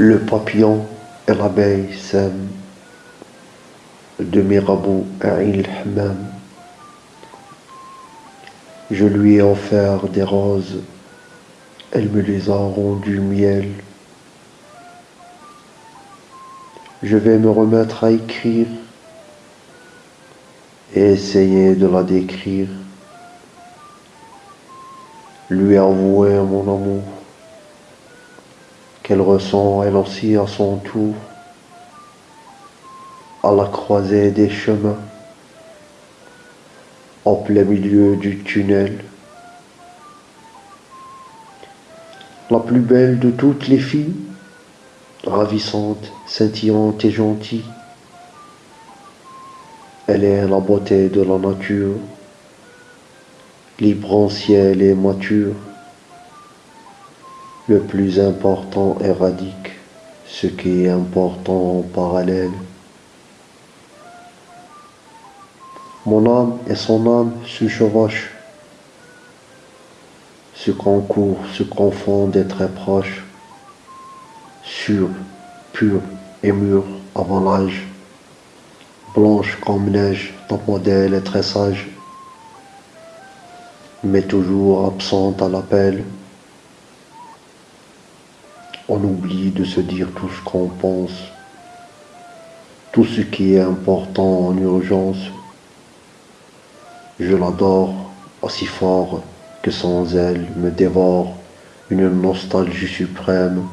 Le papillon et l'abeille s'aiment de Mirabeau à Il-Hammam. Je lui ai offert des roses, elle me les a rendues miel. Je vais me remettre à écrire et essayer de la décrire, lui avouer mon amour qu'elle ressent elle aussi à son tour, à la croisée des chemins, en plein milieu du tunnel. La plus belle de toutes les filles, ravissante, scintillante et gentille. Elle est la beauté de la nature, libre en ciel et mature. Le plus important éradique ce qui est important en parallèle. Mon âme et son âme se chevauchent, se concourent, se confondent et très proches, sûrs, purs et mûrs avant l'âge, blanche comme neige, ton modèle est très sage, mais toujours absente à l'appel. On oublie de se dire tout ce qu'on pense, tout ce qui est important en urgence. Je l'adore aussi fort que sans elle me dévore une nostalgie suprême.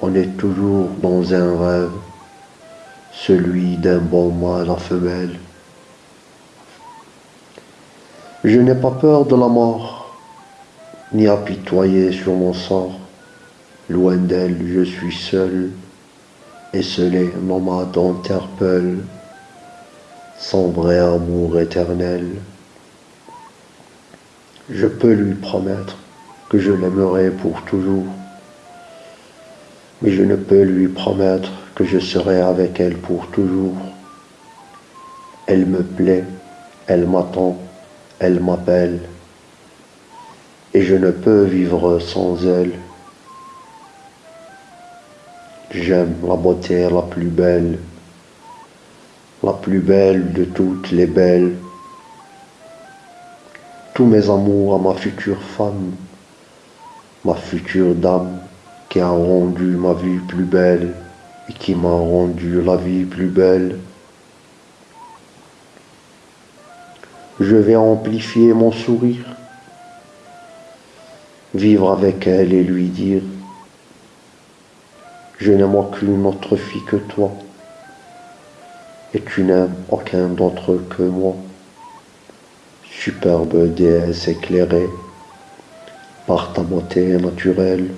On est toujours dans un rêve, celui d'un bon mâle à femelle. Je n'ai pas peur de la mort, ni apitoyer sur mon sort. Loin d'elle, je suis seul, et seul nomade interpelle son vrai amour éternel. Je peux lui promettre que je l'aimerai pour toujours, mais je ne peux lui promettre que je serai avec elle pour toujours. Elle me plaît, elle m'attend, elle m'appelle, et je ne peux vivre sans elle. J'aime la beauté la plus belle, la plus belle de toutes les belles. Tous mes amours à ma future femme, ma future dame qui a rendu ma vie plus belle et qui m'a rendu la vie plus belle. Je vais amplifier mon sourire, vivre avec elle et lui dire je n'aime aucune autre fille que toi, et tu n'aimes aucun d'autre que moi. Superbe déesse éclairée par ta beauté naturelle.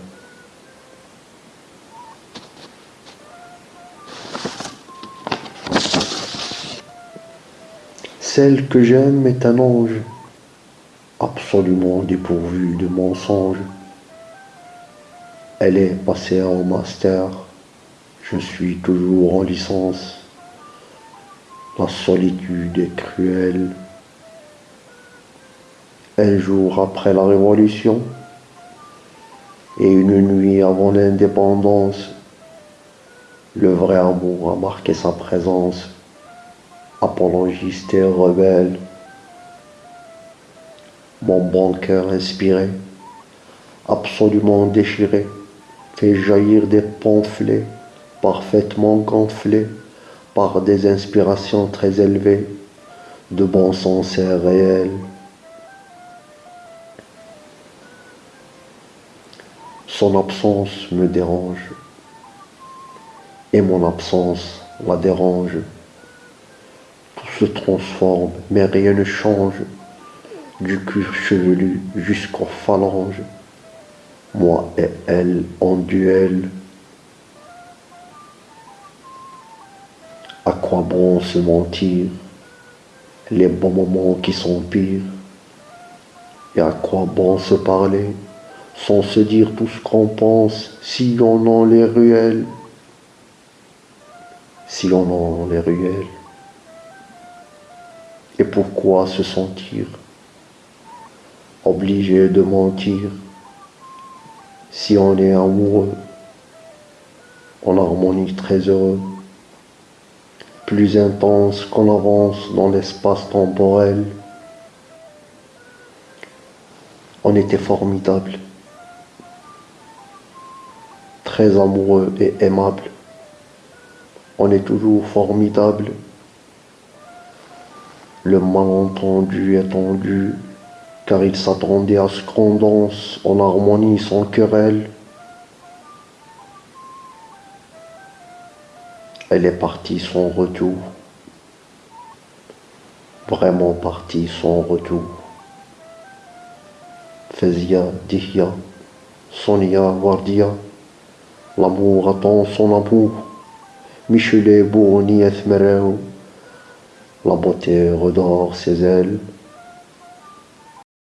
Celle que j'aime est un ange, absolument dépourvu de mensonges. Elle est passée en master. Je suis toujours en licence. La solitude est cruelle. Un jour après la Révolution et une nuit avant l'indépendance, le vrai amour a marqué sa présence, apologiste et rebelle. Mon bon cœur inspiré, absolument déchiré, fait jaillir des pamphlets parfaitement gonflés par des inspirations très élevées, de bon sens et réel. Son absence me dérange et mon absence la dérange. Tout se transforme, mais rien ne change, du cuir chevelu jusqu'aux phalanges moi et elle en duel. À quoi bon se mentir? Les bons moments qui sont pires. Et à quoi bon se parler? Sans se dire tout ce qu'on pense si on a les ruelles Si on a les ruelles Et pourquoi se sentir? Obligé de mentir si on est amoureux, en harmonie très heureux, plus intense qu'on avance dans l'espace temporel. On était formidable, très amoureux et aimable. On est toujours formidable. Le malentendu est tendu, car il s'attendait à ce qu'on danse en harmonie sans querelle. Elle est partie sans retour, vraiment partie sans retour. Fezia, Dihya, Sonia, Wardia, l'amour attend son amour. Michelet, Bourni, La beauté redore ses ailes.